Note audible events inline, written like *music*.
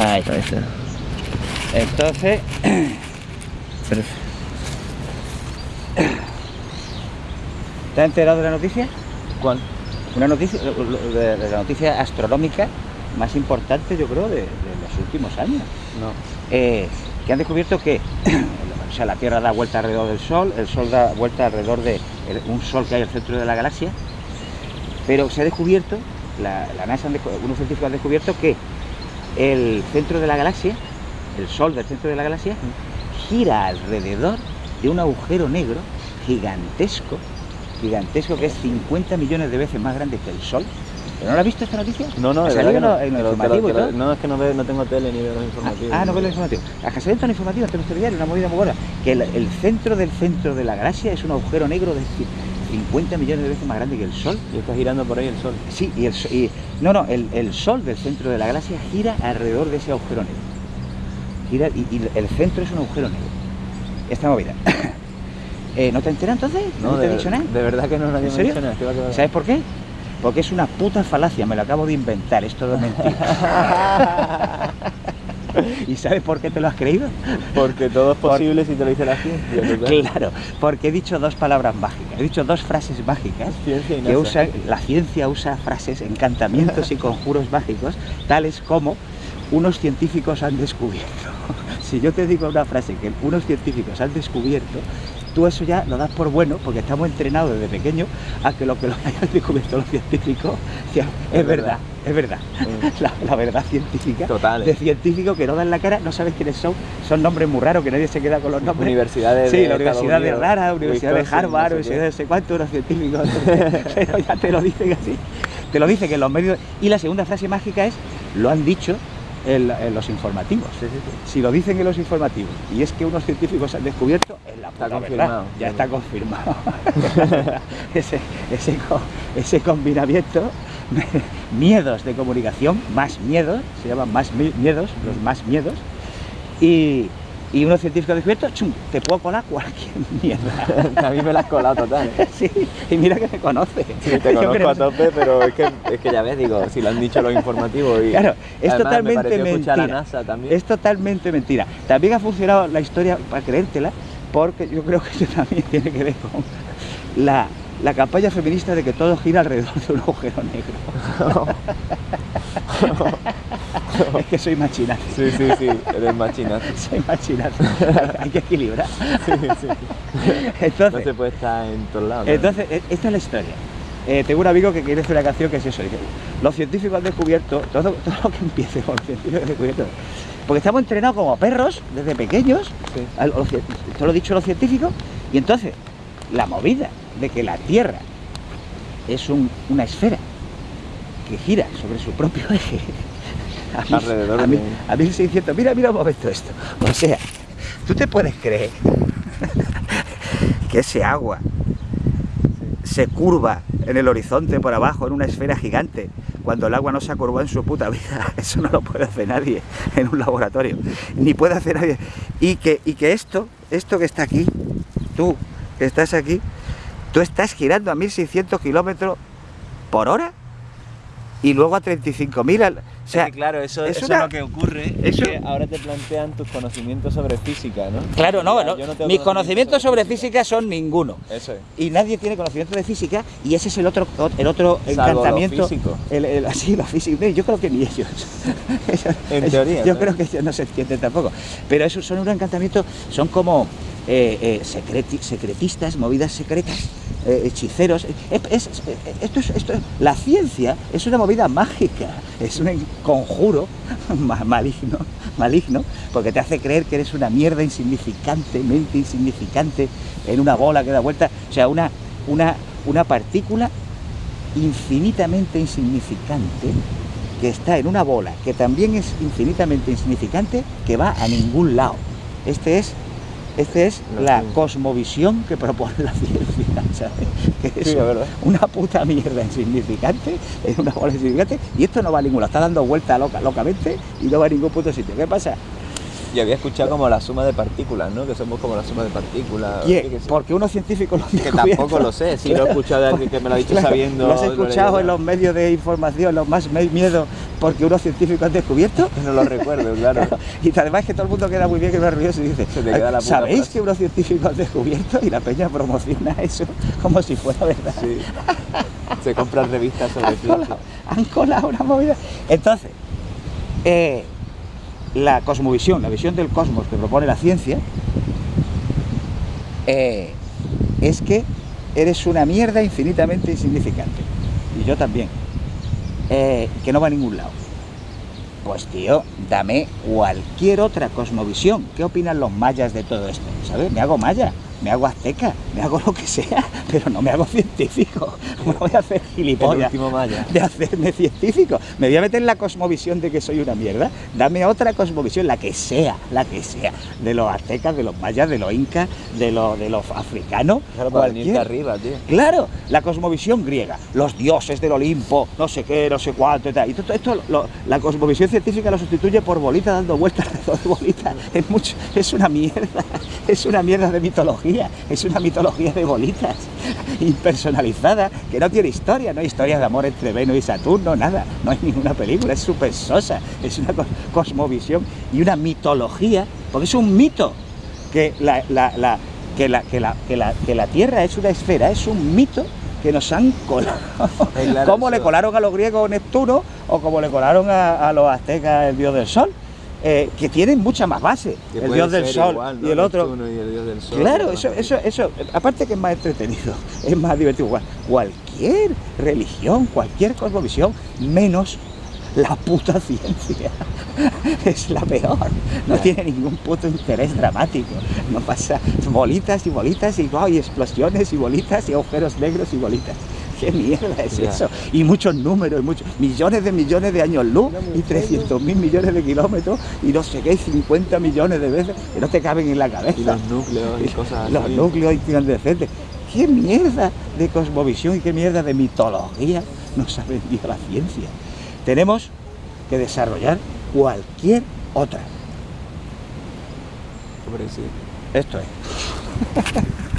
Ahí está. Entonces... *clears throat* *clears throat* ¿Te has enterado de la noticia? ¿Cuál? Una noticia, de, de la noticia astronómica más importante, yo creo, de, de los últimos años. No. Eh, que han descubierto que *clears throat* o sea, la Tierra da vuelta alrededor del Sol, el Sol da vuelta alrededor de un Sol que hay al centro de la galaxia, pero se ha descubierto, la, la NASA, unos científicos han descubierto que el centro de la galaxia, el Sol del centro de la galaxia, gira alrededor de un agujero negro gigantesco, gigantesco que es 50 millones de veces más grande que el Sol. ¿Pero no lo has visto esta noticia? No, no, verdad que en no. Te lo- te lo- y te lo- todo. No, es que no, veo, no tengo tele ni veo los informativos. Ah, no ves los informativos. Las que salen en informativo, en telediario, una movida muy buena. Que el, el centro del centro de la galaxia es un agujero negro de 50 millones de veces más grande que el Sol. Y está girando por ahí el sol. Sí, y el, y- no, no, el, el Sol del centro de la galaxia gira alrededor de ese agujero negro. Gira y, y el centro es un agujero negro. Esta movida. *coughs* Eh, ¿No te enteras entonces? ¿No, te he de, dicho nada? De verdad que no, nadie ¿En me serio? ha dicho nada. ¿Sabes por qué? Porque es una puta falacia, me lo acabo de inventar, es todo mentira. *laughs* ¿Y sabes por qué te lo has creído? Porque todo es Por- posible si te lo dice la ciencia. Claro, porque he dicho dos palabras mágicas, he dicho dos frases mágicas y que NASA. usa, la ciencia usa frases, encantamientos y conjuros mágicos, tales como unos científicos han descubierto. *laughs* Si yo te digo una frase que unos científicos han descubierto, tú eso ya lo das por bueno, porque estamos entrenados desde pequeños a que lo que lo *laughs* hayan descubierto los científicos es, Es verdad, verdad. es verdad. Mm. *laughs* La, la verdad científica Total, de científicos que no dan la cara, no sabes quiénes son, son nombres muy raros que nadie se queda con los nombres. Universidades Sí, de la Universidad de Rara, Universidad de Harvard, no sé Universidad de no sé cuánto, unos científicos, *laughs* pero ya te lo dicen así. Te lo dicen en los medios. Y la segunda frase mágica es, lo han dicho en, en los informativos. Sí, sí, sí. Si lo dicen en los informativos y es que unos científicos han descubierto, es la Está confirmado. verdad. Ya está confirmado. ese, ese, ese combinamiento, *laughs* miedos de comunicación, más miedos, se llaman más mi- miedos, los más miedos, y, y unos científicos han descubierto, chum, te puedo colar cualquier *laughs* mierda. *laughs* A mí me la has colado total. ¿eh? *laughs* Sí, y mira que me conoce. Sí, te Yo conozco creo- a tope, pero es que, es que ya ves, digo, si lo han dicho los informativos y Claro, es además totalmente mentira. a NASA también. Es totalmente mentira. También ha funcionado la historia para creértela, porque yo creo que eso también tiene que ver con la, la campaña feminista de que todo gira alrededor de un agujero negro. *laughs* es que soy machinazo. Sí, sí, sí, eres machinazo. *laughs* Soy machinazo. Hay que equilibrar. *laughs* Sí, sí. No Entonces, se puede estar en todos lados. ¿no? entonces, e- esta es la historia. Eh, tengo un amigo que quiere hacer una canción que es eso. Los científicos han descubierto, todo, todo lo que empiece con los científicos han descubierto. Porque estamos entrenados como perros desde pequeños, Sí. a los cien- esto lo dicho los científicos, y entonces la movida de que la Tierra es un- una esfera que gira sobre su propio *laughs* eje. A mí- Alrededor a, mí, de- a 1600, mira, mira un momento esto. O sea, tú te puedes creer *laughs* que ese agua se curva en el horizonte por abajo en una esfera gigante cuando el agua no se ha curvado en su puta vida. *laughs* Eso no lo puede hacer nadie en un laboratorio. Ni puede hacer nadie. Y que, y que esto, esto que está aquí, tú que estás aquí, tú estás girando a 1600 kilómetros por hora y luego a 35.000 al... O sea, que claro, eso, es eso una- es lo que ocurre. eso- Es que ahora te plantean tus conocimientos sobre física, ¿no? claro, no, Ya, no, mis conocimientos sobre física son ninguno. Eso es. y nadie tiene conocimiento de física y ese es el otro el otro Salvo encantamiento el, el- *laughs* así los físicos yo creo que ni ellos En *laughs* teoría, yo ¿no? creo que ellos no se entienden tampoco pero esos son un encantamiento son como eh, eh, secreti- secretistas movidas secretas eh, hechiceros Es- es- es- esto es, esto es- la ciencia es una movida mágica es un conjuro *laughs* ma- maligno porque te hace creer que eres una mierda insignificantemente insignificante en una bola que da vuelta o sea una una una partícula infinitamente insignificante que está en una bola que también es infinitamente insignificante que va a ningún lado. Este es este es La cosmovisión que propone la ciencia *laughs* ¿sabes? que es Sí, una puta mierda insignificante en una bola insignificante y esto no va a ningún lado está dando vueltas loca, locamente y no va a ningún puto sitio ¿qué pasa? Yo había escuchado como la suma de partículas, ¿no? Que somos como la suma de partículas. Sé. Porque unos científicos lo han Que tampoco lo sé, si lo he escuchado de alguien que me lo ha dicho Claro, sabiendo. Lo has escuchado en los medios de información, los más miedo, porque unos científicos han descubierto. *laughs* No lo recuerdo, claro. *laughs* Y además que todo el mundo queda muy bien que me río y dice, Se te queda la ¿sabéis que unos científicos han descubierto? Y la peña promociona eso como si fuera verdad. Sí. Se compran revistas sobre Han ciencia. colado, han colado una movida. Entonces, eh, la cosmovisión, la visión del cosmos que propone la ciencia, eh, es que eres una mierda infinitamente insignificante. Y yo también. Eh, que no va a ningún lado. Pues tío, dame cualquier otra cosmovisión. ¿Qué opinan los mayas de todo esto? ¿Sabes? Me hago maya, me hago azteca, me hago lo que sea, pero no me hago científico. *laughs* No voy a hacer gilipollas de hacerme científico. Me voy a meter en la cosmovisión de que soy una mierda. Dame otra cosmovisión, la que sea, la que sea. De los aztecas, de los mayas, de los incas, de los, de los africanos. Claro, para arriba, tío. Claro, la cosmovisión griega, los dioses del Olimpo, no sé qué, no sé cuánto y tal. Y todo esto, lo- la cosmovisión científica lo sustituye por bolitas dando vueltas *laughs* alrededor de bolitas. Es, mucho, es una mierda, *laughs* es una mierda de mitología, es una mitología de bolitas, *laughs* impersonalizada, que no tiene historia, no hay historia de amor entre Venus y Saturno, nada, no hay ninguna película, es súper sosa, es una cos- cosmovisión y una mitología, porque es un mito que la, la- la- que, la, que, la, que, la, que la Tierra es una esfera, es un mito que nos han colado. *laughs* Como le colaron a los griegos Neptuno o como le colaron a, a los aztecas el dios del sol, eh, que tienen mucha más base. Que el dios del sol igual, ¿no? y el otro. Neptuno y el dios del sol, Claro, ¿no? eso, eso, eso, aparte que es más entretenido, *laughs* es más divertido. Cual- Cualquier religión, cualquier cosmovisión, menos la puta *laughs* ciencia. Es la peor. No tiene ningún puto interés dramático. No pasa bolitas y bolitas y, guau, y explosiones y bolitas y agujeros negros y bolitas. ¿Qué mierda es Ya. eso? Y muchos números, y muchos, millones de millones de años luz y 300 mil millones de kilómetros y no sé qué, y 50 millones de veces que no te caben en la cabeza Y los núcleos y cosas los así. núcleos incandescentes. ¿Qué mierda de cosmovisión y qué mierda de mitología nos ha vendido la ciencia? Tenemos que desarrollar cualquier otra. Hombre, sí. Esto es. *laughs*